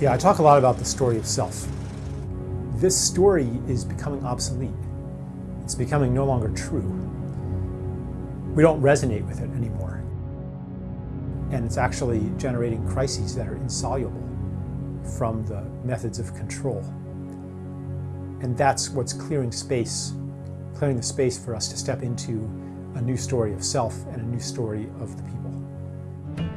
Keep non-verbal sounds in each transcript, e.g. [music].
Yeah, I talk a lot about the story of self. This story is becoming obsolete. It's becoming no longer true. We don't resonate with it anymore. And it's actually generating crises that are insoluble from the methods of control. And that's what's clearing space, clearing the space for us to step into a new story of self and a new story of the people.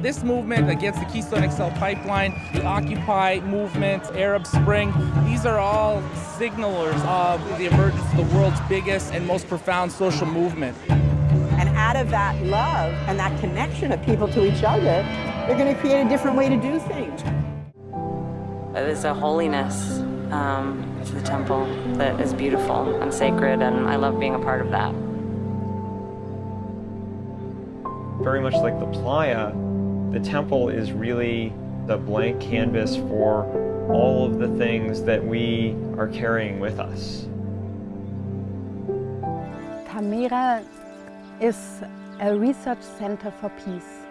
This movement against the Keystone XL pipeline, the Occupy movement, Arab Spring, these are all signalers of the emergence of the world's biggest and most profound social movement. And out of that love and that connection of people to each other, they're going to create a different way to do things. There's a holiness um, to the temple that is beautiful and sacred, and I love being a part of that. Very much like the playa, the temple is really the blank canvas for all of the things that we are carrying with us. Tamera is a research center for peace.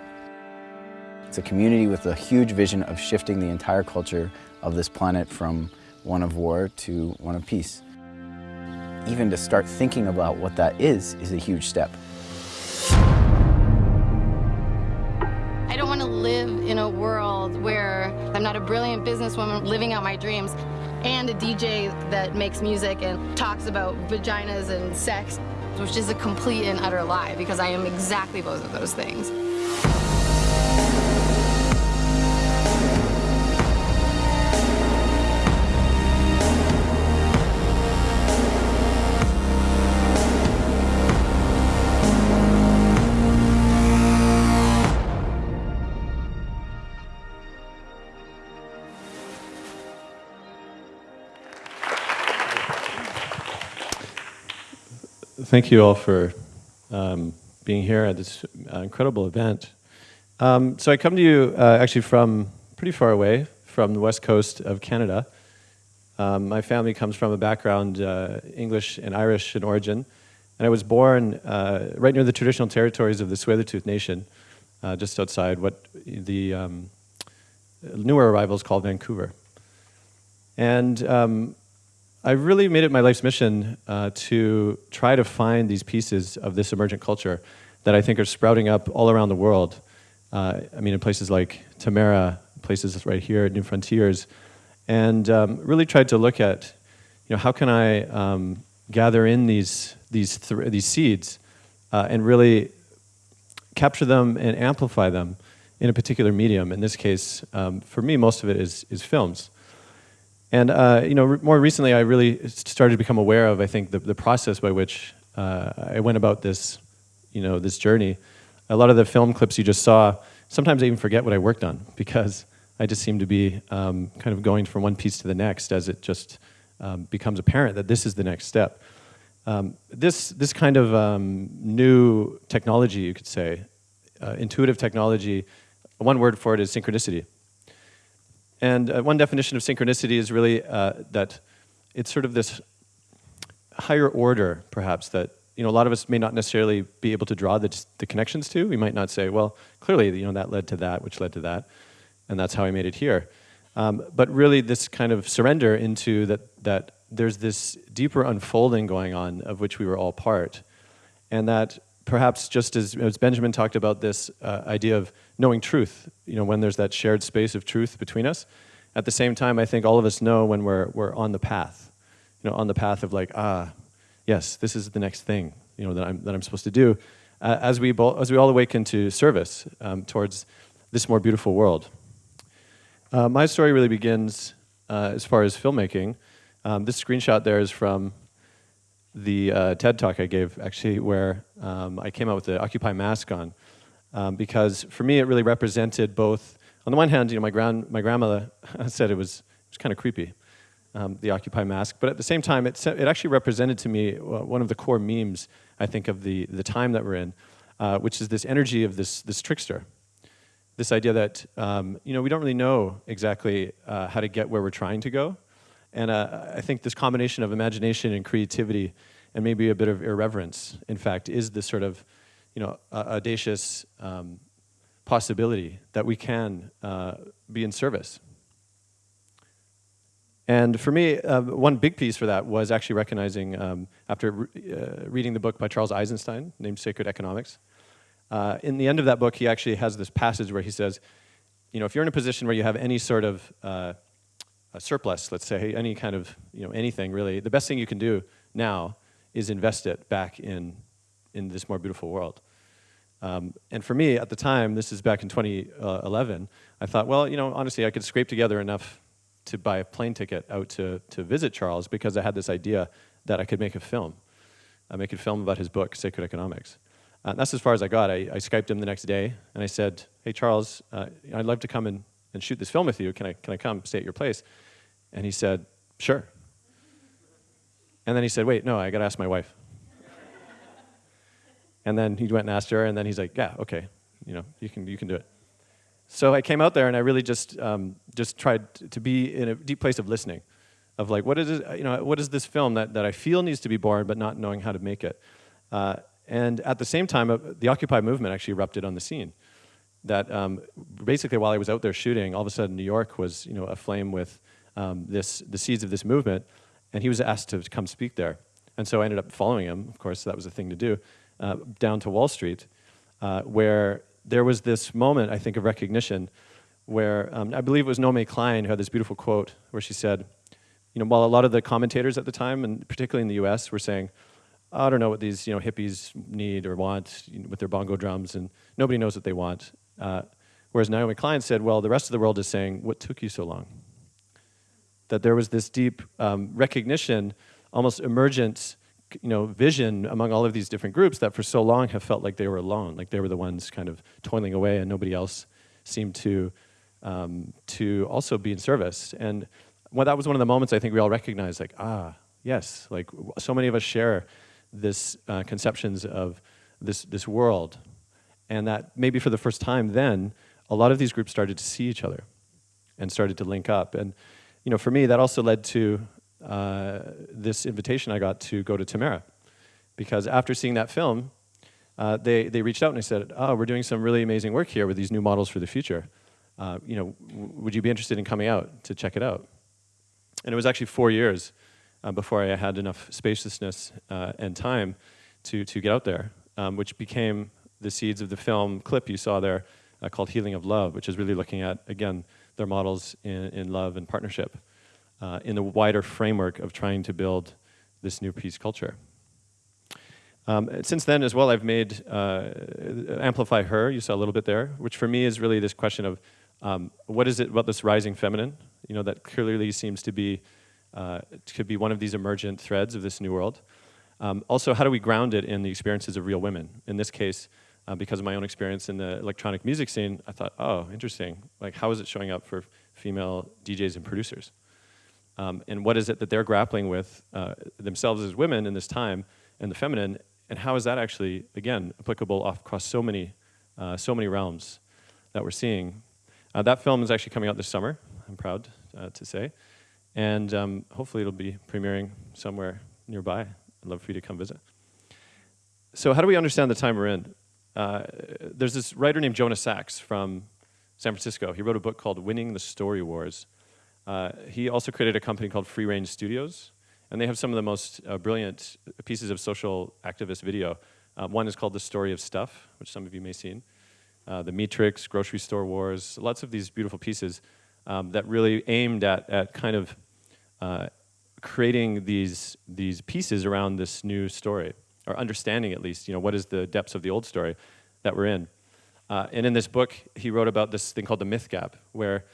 It's a community with a huge vision of shifting the entire culture of this planet from one of war to one of peace. Even to start thinking about what that is, is a huge step. In a world where I'm not a brilliant businesswoman living out my dreams and a DJ that makes music and talks about vaginas and sex, which is a complete and utter lie because I am exactly both of those things. Thank you all for um, being here at this uh, incredible event. Um, so I come to you uh, actually from pretty far away, from the west coast of Canada. Um, my family comes from a background uh, English and Irish in origin, and I was born uh, right near the traditional territories of the Tsleil-Waututh Nation, uh, just outside what the um, newer arrivals call Vancouver. And um, I really made it my life's mission uh, to try to find these pieces of this emergent culture that I think are sprouting up all around the world. Uh, I mean, in places like Tamera, places right here at New Frontiers, and um, really tried to look at, you know, how can I um, gather in these these th these seeds uh, and really capture them and amplify them in a particular medium. In this case, um, for me, most of it is is films. And uh, you know, re more recently, I really started to become aware of, I think, the, the process by which uh, I went about this, you know, this journey. A lot of the film clips you just saw, sometimes I even forget what I worked on [laughs] because I just seem to be um, kind of going from one piece to the next as it just um, becomes apparent that this is the next step. Um, this, this kind of um, new technology, you could say, uh, intuitive technology, one word for it is synchronicity. And uh, one definition of synchronicity is really uh, that it's sort of this higher order, perhaps, that you know, a lot of us may not necessarily be able to draw the, the connections to. We might not say, well, clearly, you know, that led to that, which led to that, and that's how I made it here. Um, but really, this kind of surrender into that, that there's this deeper unfolding going on of which we were all part, and that perhaps just as, as Benjamin talked about this uh, idea of knowing truth, you know, when there's that shared space of truth between us, at the same time, I think all of us know when we're, we're on the path, you know, on the path of like, ah, yes, this is the next thing, you know, that I'm, that I'm supposed to do, uh, as, we as we all awaken to service um, towards this more beautiful world. Uh, my story really begins uh, as far as filmmaking. Um, this screenshot there is from the uh, TED talk I gave, actually, where um, I came out with the Occupy mask on, um, because for me it really represented both. On the one hand, you know, my grand my grandmother [laughs] said it was it was kind of creepy, um, the Occupy mask, but at the same time, it it actually represented to me uh, one of the core memes I think of the the time that we're in, uh, which is this energy of this this trickster, this idea that um, you know we don't really know exactly uh, how to get where we're trying to go, and uh, I think this combination of imagination and creativity and maybe a bit of irreverence, in fact, is this sort of you know, uh, audacious um, possibility that we can uh, be in service. And for me, uh, one big piece for that was actually recognizing, um, after re uh, reading the book by Charles Eisenstein named Sacred Economics, uh, in the end of that book, he actually has this passage where he says, you know, if you're in a position where you have any sort of uh, surplus, let's say, any kind of, you know, anything really, the best thing you can do now is invest it back in, in this more beautiful world. Um, and for me, at the time, this is back in 2011, I thought, well, you know, honestly, I could scrape together enough to buy a plane ticket out to, to visit Charles because I had this idea that I could make a film. I make a film about his book, Sacred Economics. Uh, that's as far as I got. I, I, Skyped him the next day, and I said, hey, Charles, uh, I'd love to come and, and shoot this film with you. Can I, can I come stay at your place? And he said, sure. And then he said, wait, no, I got to ask my wife. and then he went and asked her, and then he's like, yeah, okay, you know, you can, you can do it. So I came out there and I really just, um, just tried to be in a deep place of listening, of like, what is, it, you know, what is this film that, that I feel needs to be born, but not knowing how to make it? Uh, and at the same time, uh, the Occupy movement actually erupted on the scene. That um, basically, while I was out there shooting, all of a sudden New York was, you know, aflame with um, this, the seeds of this movement, and he was asked to come speak there. And so I ended up following him, of course, that was the thing to do, uh, down to Wall Street, uh, where there was this moment, I think, of recognition where um, I believe it was Naomi Klein who had this beautiful quote where she said, you know, while a lot of the commentators at the time, and particularly in the US, were saying, I don't know what these you know, hippies need or want you know, with their bongo drums, and nobody knows what they want. Uh, whereas Naomi Klein said, well, the rest of the world is saying, what took you so long? That there was this deep um, recognition, almost emergent you know, vision among all of these different groups that for so long have felt like they were alone, like they were the ones kind of toiling away and nobody else seemed to, um, to also be in service. And well, that was one of the moments I think we all recognized, like, ah, yes, like so many of us share this uh, conceptions of this, this world. And that maybe for the first time then, a lot of these groups started to see each other and started to link up. And you know, for me, that also led to uh, this invitation I got to go to Tamera. Because after seeing that film, uh, they, they reached out and they said, oh, we're doing some really amazing work here with these new models for the future. Uh, you know, would you be interested in coming out to check it out? And it was actually four years uh, before I had enough spaciousness uh, and time to, to get out there, um, which became the seeds of the film clip you saw there uh, called Healing of Love, which is really looking at, again, their models in, in love and partnership uh, in the wider framework of trying to build this new peace culture. Um, since then as well, I've made uh, Amplify Her, you saw a little bit there, which for me is really this question of um, what is it about this rising feminine, you know, that clearly seems to be, uh, could be one of these emergent threads of this new world. Um, also, how do we ground it in the experiences of real women? In this case, uh, because of my own experience in the electronic music scene, I thought, oh, interesting. Like, how is it showing up for female DJs and producers? Um, and what is it that they're grappling with uh, themselves as women in this time and the feminine, and how is that actually, again, applicable across so many, uh, so many realms that we're seeing. Uh, that film is actually coming out this summer, I'm proud uh, to say, and um, hopefully it'll be premiering somewhere nearby. I'd love for you to come visit. So how do we understand the time we're in? Uh, there's this writer named Jonah Sachs from San Francisco. He wrote a book called Winning the Story Wars, uh, he also created a company called Free Range Studios, and they have some of the most uh, brilliant pieces of social activist video. Uh, one is called The Story of Stuff, which some of you may have seen. Uh, the Matrix, Grocery Store Wars, lots of these beautiful pieces um, that really aimed at, at kind of creating these, these pieces around this new story, or understanding at least, you know, what is the depths of the old story that we're in. Uh, and in this book, he wrote about this thing called the myth gap, where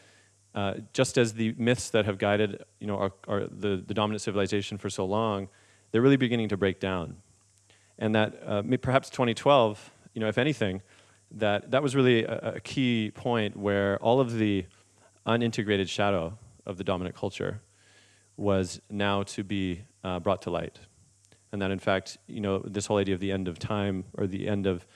uh, just as the myths that have guided you know, our, our, the, the dominant civilization for so long, they're really beginning to break down. And that uh, perhaps 2012, you know, if anything, that, that was really a, a, key point where all of the unintegrated shadow of the dominant culture was now to be uh, brought to light. And that in fact, you know, this whole idea of the end of time or the end of,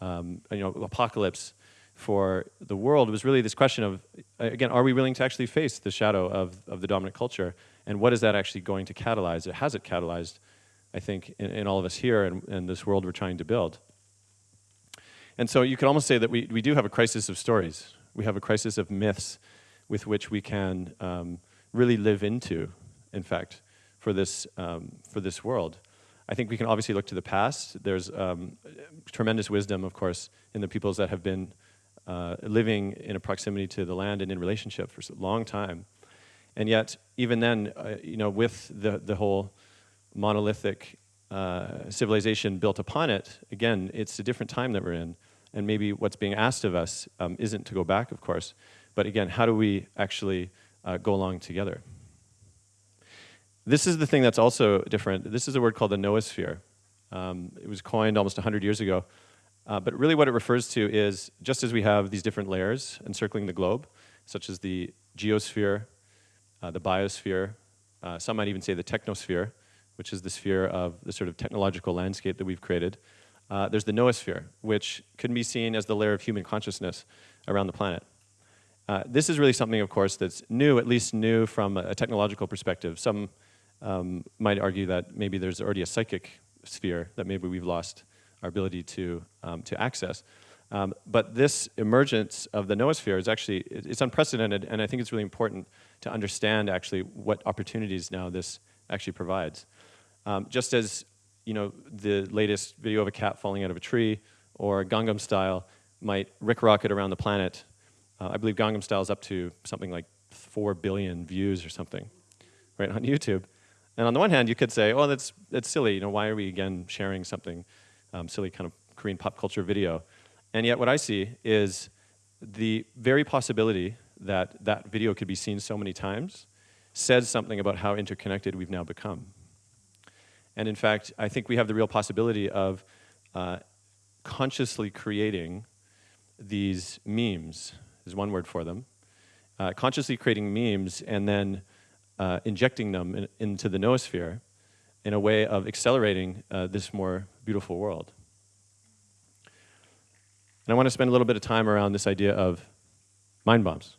um, you know, apocalypse for the world was really this question of, again, are we willing to actually face the shadow of, of the dominant culture? And what is that actually going to catalyze? It has it catalyzed, I think, in, in all of us here and, and this world we're trying to build. And so you could almost say that we, we do have a crisis of stories. We have a crisis of myths with which we can um, really live into, in fact, for this, um, for this world. I think we can obviously look to the past. There's um, tremendous wisdom, of course, in the peoples that have been uh, living in a proximity to the land and in relationship for a long time. And yet, even then, uh, you know, with the, the whole monolithic uh, civilization built upon it, again, it's a different time that we're in. And maybe what's being asked of us um, isn't to go back, of course, but again, how do we actually uh, go along together? This is the thing that's also different. This is a word called the noosphere. Um, it was coined almost 100 years ago. Uh, but really what it refers to is, just as we have these different layers encircling the globe, such as the geosphere, uh, the biosphere, uh, some might even say the technosphere, which is the sphere of the sort of technological landscape that we've created. Uh, there's the noosphere, which can be seen as the layer of human consciousness around the planet. Uh, this is really something, of course, that's new, at least new from a technological perspective. Some um, might argue that maybe there's already a psychic sphere that maybe we've lost our ability to, um, to access. Um, but this emergence of the noosphere is actually, it's unprecedented, and I think it's really important to understand actually what opportunities now this actually provides. Um, just as you know, the latest video of a cat falling out of a tree or Gangnam Style might rick rocket around the planet uh, I believe Gangnam Style is up to something like 4 billion views or something, right, on [laughs] YouTube. And on the one hand, you could say, oh, that's, that's silly. You know, why are we, again, sharing something um, silly kind of Korean pop culture video? And yet what I see is the very possibility that that video could be seen so many times says something about how interconnected we've now become. And in fact, I think we have the real possibility of uh, consciously creating these memes is one word for them, uh, consciously creating memes and then uh, injecting them in, into the noosphere in a way of accelerating uh, this more beautiful world. And I want to spend a little bit of time around this idea of mind bombs.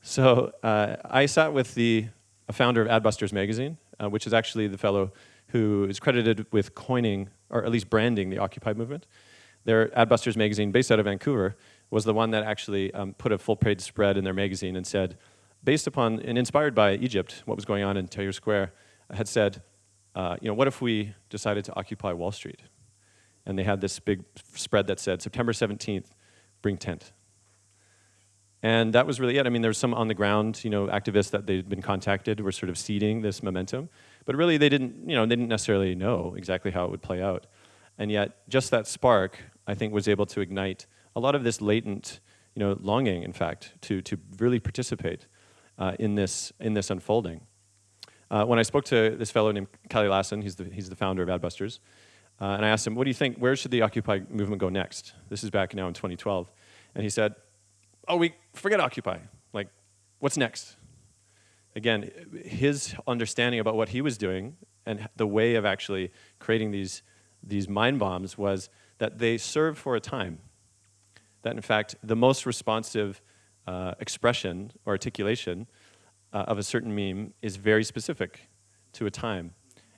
So uh, I sat with the founder of Adbusters magazine, uh, which is actually the fellow who is credited with coining, or at least branding, the Occupy movement. They're Adbusters magazine, based out of Vancouver, was the one that actually um, put a full page spread in their magazine and said, based upon and inspired by Egypt, what was going on in Tahrir Square, had said, uh, you know, what if we decided to occupy Wall Street? And they had this big spread that said, September 17th, bring tent. And that was really it. I mean, there was some on the ground, you know, activists that they'd been contacted were sort of seeding this momentum. But really, they didn't, you know, they didn't necessarily know exactly how it would play out. And yet, just that spark, I think, was able to ignite a lot of this latent, you know, longing, in fact, to, to really participate uh, in, this, in this unfolding. Uh, when I spoke to this fellow named Kalle Lasn, he's the, he's the founder of Adbusters, uh, and I asked him, what do you think, where should the Occupy movement go next? This is back now in 2012. And he said, oh, we forget Occupy. Like, what's next? Again, his understanding about what he was doing and the way of actually creating these, these mind bombs was that they served for a time that in fact the most responsive uh, expression or articulation uh, of a certain meme is very specific to a time.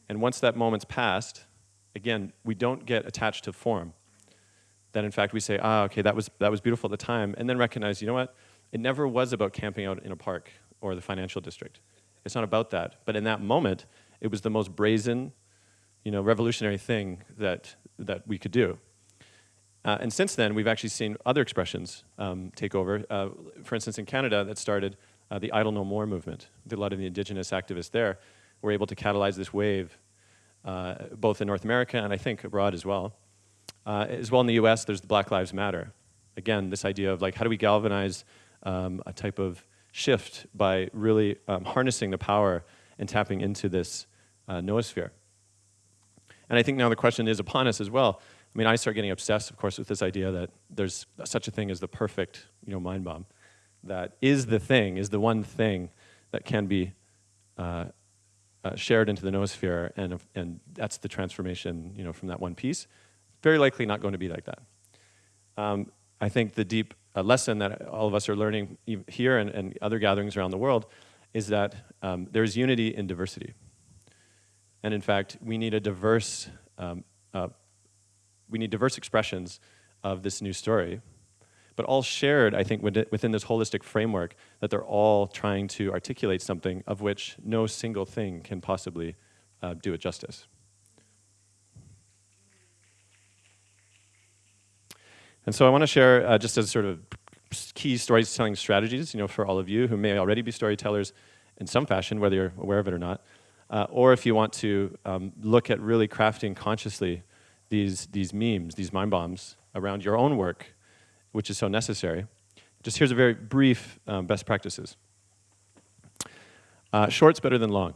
And once that moment's passed, again, we don't get attached to form. Then in fact we say, ah, okay, that was, that was beautiful at the time, and then recognize, you know what, it never was about camping out in a park or the financial district. It's not about that. But in that moment, it was the most brazen, you know, revolutionary thing that, that we could do. Uh, and since then, we've actually seen other expressions um, take over. Uh, for instance, in Canada, that started uh, the Idle No More movement. A lot of the indigenous activists there were able to catalyze this wave, uh, both in North America and I think abroad as well. Uh, as well in the US, there's the Black Lives Matter. Again, this idea of like, how do we galvanize um, a type of shift by really um, harnessing the power and tapping into this uh, noosphere. And I think now the question is upon us as well. I mean, I start getting obsessed, of course, with this idea that there's such a thing as the perfect, you know, mind bomb, that is the thing, is the one thing that can be uh, uh, shared into the noosphere, and and that's the transformation, you know, from that one piece. Very likely not going to be like that. Um, I think the deep uh, lesson that all of us are learning here and, and other gatherings around the world is that um, there's unity in diversity. And in fact, we need a diverse um, uh, we need diverse expressions of this new story. but all shared, I think, within this holistic framework that they're all trying to articulate something of which no single thing can possibly uh, do it justice. And so I want to share uh, just as sort of key storytelling strategies, you know, for all of you who may already be storytellers in some fashion, whether you're aware of it or not, uh, or if you want to um, look at really crafting consciously these, these memes, these mind bombs around your own work, which is so necessary. Just here's a very brief um, best practices. Uh, short's better than long.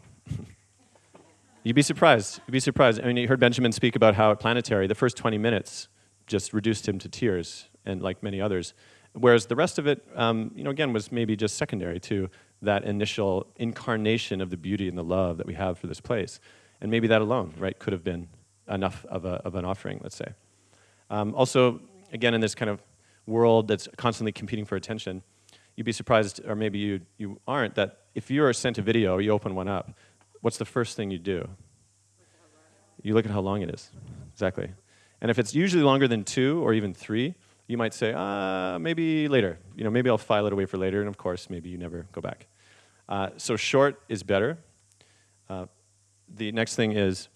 [laughs] You'd be surprised. You'd be surprised. I mean, you heard Benjamin speak about how at Planetary, the first 20 minutes just reduced him to tears, and like many others. Whereas the rest of it, um, you know, again, was maybe just secondary to that initial incarnation of the beauty and the love that we have for this place. And maybe that alone, right, could have been enough of, a, of an offering, let's say. Um, also, again, in this kind of world that's constantly competing for attention, you'd be surprised, or maybe you, you aren't, that if you're sent a video you open one up, what's the first thing you do? You look at how long it is. Exactly. And if it's usually longer than two or even three, you might say, uh, maybe later. You know, maybe I'll file it away for later, and of course, maybe you never go back. Uh, so short is better. Uh, the next thing is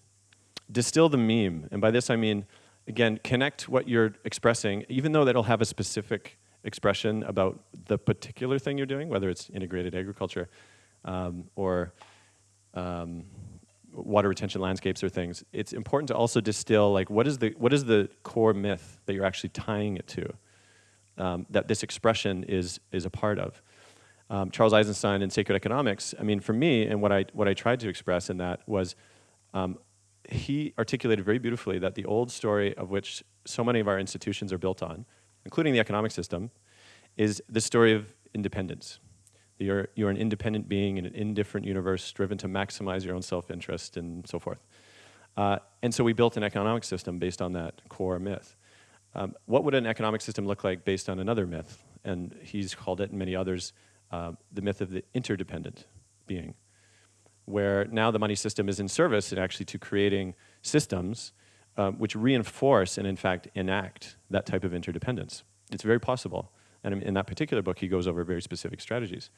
distill the meme. And by this I mean, again, connect what you're expressing, even though that'll have a specific expression about the particular thing you're doing, whether it's integrated agriculture um, or um, water retention landscapes or things, it's important to also distill like what is the what is the core myth that you're actually tying it to, um, that this expression is is a part of. Um, Charles Eisenstein in Sacred Economics. I mean, for me, and what I what I tried to express in that was, um, he articulated very beautifully that the old story of which so many of our institutions are built on, including the economic system, is the story of independence. You're, you're an independent being in an indifferent universe driven to maximize your own self-interest and so forth. Uh, and so we built an economic system based on that core myth. Um, what would an economic system look like based on another myth? And he's called it, and many others, uh, the myth of the interdependent being, where now the money system is in service and actually to creating systems um, which reinforce and in fact enact that type of interdependence. It's very possible. And in that particular book, he goes over very specific strategies.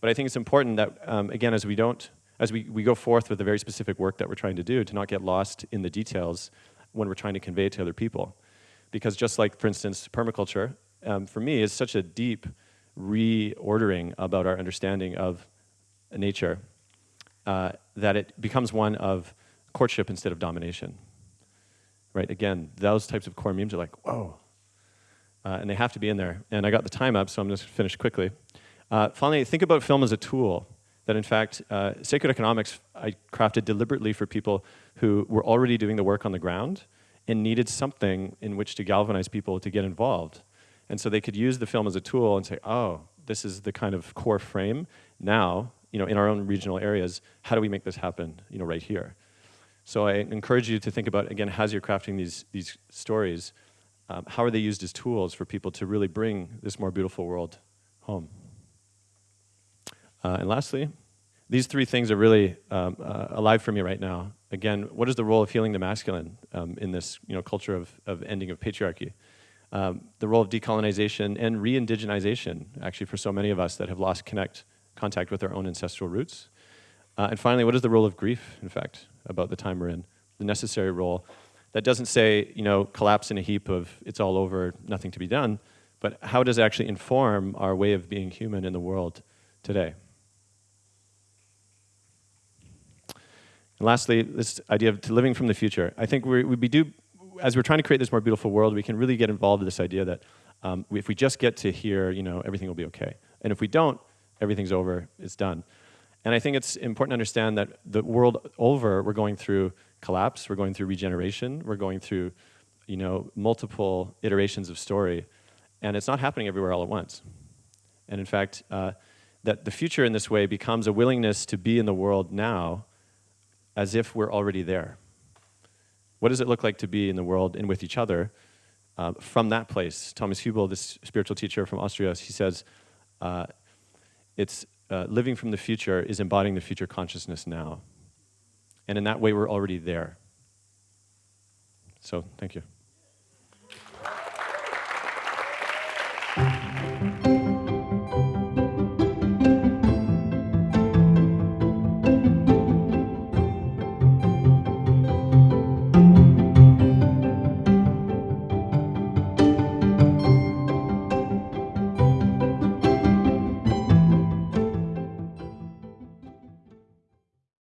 But I think it's important that, um, again, as we don't, as we, we go forth with the very specific work that we're trying to do, to not get lost in the details when we're trying to convey it to other people. Because just like, for instance, permaculture, um, for me, is such a deep reordering about our understanding of nature uh, that it becomes one of courtship instead of domination. Right, again, those types of core memes are like, whoa, uh, and they have to be in there. And I got the time up, so I'm just finish quickly. Uh, finally, think about film as a tool. That in fact, uh, sacred economics I crafted deliberately for people who were already doing the work on the ground and needed something in which to galvanize people to get involved. And so they could use the film as a tool and say, oh, this is the kind of core frame. Now, you know, in our own regional areas, how do we make this happen, you know, right here? So I encourage you to think about, again, as you're crafting these, these stories, um, how are they used as tools for people to really bring this more beautiful world home? Uh, and lastly, these three things are really um, uh, alive for me right now. Again, what is the role of healing the masculine um, in this you know, culture of, of ending of patriarchy? Um, the role of decolonization and re-indigenization, actually for so many of us that have lost connect, contact with our own ancestral roots. Uh, and finally, what is the role of grief, in fact, about the time we're in? The necessary role that doesn't say, you know, collapse in a heap of it's all over, nothing to be done, but how does it actually inform our way of being human in the world today? And lastly, this idea of living from the future. I think we, we do, as we're trying to create this more beautiful world, we can really get involved with this idea that um, if we just get to here, you know, everything will be okay. And if we don't, everything's over, it's done. And I think it's important to understand that the world over, we're going through collapse, we're going through regeneration, we're going through you know, multiple iterations of story, and it's not happening everywhere all at once. And in fact, uh, that the future in this way becomes a willingness to be in the world now as if we're already there. What does it look like to be in the world and with each other uh, from that place? Thomas Hübl, this spiritual teacher from Austria, he says, uh, it's uh, living from the future is embodying the future consciousness now. And in that way, we're already there. So, thank you.